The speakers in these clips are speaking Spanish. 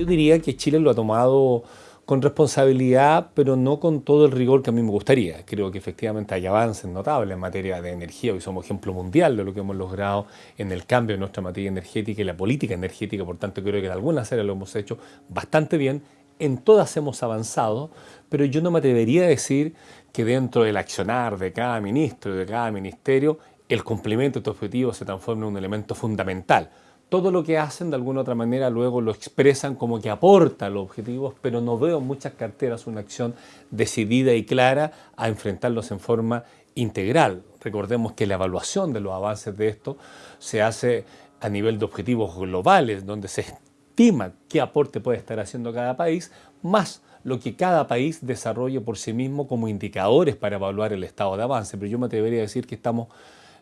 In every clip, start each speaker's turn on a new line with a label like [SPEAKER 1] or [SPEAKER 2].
[SPEAKER 1] Yo diría que Chile lo ha tomado con responsabilidad, pero no con todo el rigor que a mí me gustaría. Creo que efectivamente hay avances notables en materia de energía. Hoy somos ejemplo mundial de lo que hemos logrado en el cambio de nuestra materia energética y la política energética. Por tanto, creo que en algunas áreas lo hemos hecho bastante bien. En todas hemos avanzado, pero yo no me atrevería a decir que dentro del accionar de cada ministro y de cada ministerio, el cumplimiento de estos objetivos se transforme en un elemento fundamental todo lo que hacen de alguna otra manera luego lo expresan como que aporta los objetivos, pero no veo en muchas carteras una acción decidida y clara a enfrentarlos en forma integral. Recordemos que la evaluación de los avances de esto se hace a nivel de objetivos globales, donde se estima qué aporte puede estar haciendo cada país, más lo que cada país desarrolle por sí mismo como indicadores para evaluar el estado de avance. Pero yo me atrevería a decir que estamos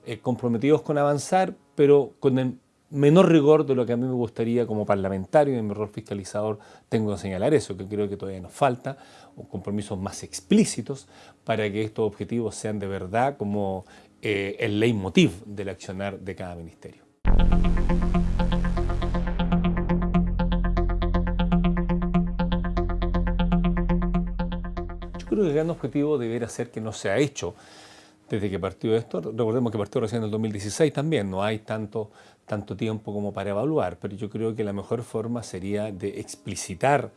[SPEAKER 1] eh, comprometidos con avanzar, pero con el menor rigor de lo que a mí me gustaría como parlamentario y en mi rol fiscalizador tengo que señalar eso, que creo que todavía nos falta, compromisos más explícitos para que estos objetivos sean de verdad como eh, el leitmotiv del accionar de cada ministerio. Yo creo que el gran objetivo debería ser que no se ha hecho desde que partió esto. Recordemos que partió recién en el 2016 también, no hay tanto, tanto tiempo como para evaluar, pero yo creo que la mejor forma sería de explicitar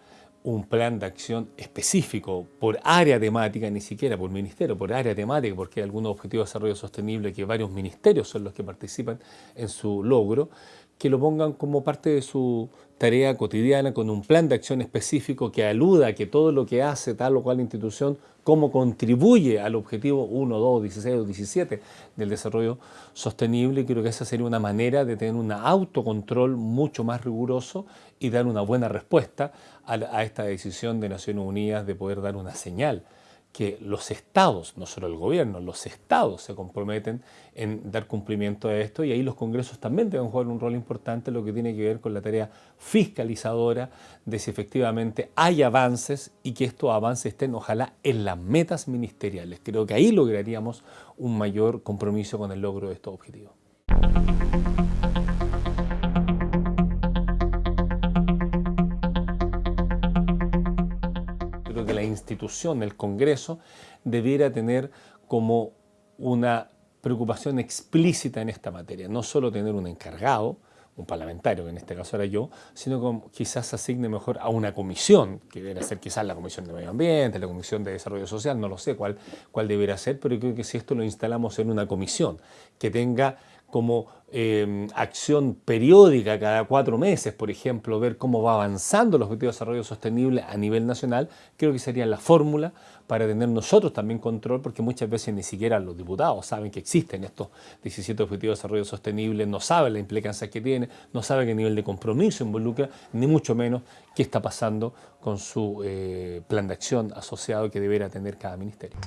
[SPEAKER 1] un plan de acción específico por área temática, ni siquiera por ministerio, por área temática, porque hay algunos objetivos de desarrollo sostenible que varios ministerios son los que participan en su logro, que lo pongan como parte de su tarea cotidiana con un plan de acción específico que aluda a que todo lo que hace tal o cual institución, cómo contribuye al objetivo 1, 2, 16 o 17 del desarrollo sostenible. Creo que esa sería una manera de tener un autocontrol mucho más riguroso y dar una buena respuesta a, a esta decisión de Naciones Unidas de poder dar una señal que los estados, no solo el gobierno, los estados se comprometen en dar cumplimiento a esto y ahí los congresos también deben jugar un rol importante lo que tiene que ver con la tarea fiscalizadora de si efectivamente hay avances y que estos avances estén ojalá en las metas ministeriales. Creo que ahí lograríamos un mayor compromiso con el logro de estos objetivos. Institución, el Congreso, debiera tener como una preocupación explícita en esta materia, no solo tener un encargado, un parlamentario, que en este caso era yo, sino como quizás asigne mejor a una comisión, que debería ser quizás la Comisión de Medio Ambiente, la Comisión de Desarrollo Social, no lo sé cuál, cuál debería ser, pero creo que si esto lo instalamos en una comisión que tenga como eh, acción periódica cada cuatro meses, por ejemplo, ver cómo va avanzando los objetivos de desarrollo sostenible a nivel nacional, creo que sería la fórmula para tener nosotros también control, porque muchas veces ni siquiera los diputados saben que existen estos 17 objetivos de desarrollo sostenible, no saben la implicancia que tiene, no saben qué nivel de compromiso involucra, ni mucho menos qué está pasando con su eh, plan de acción asociado que deberá tener cada ministerio.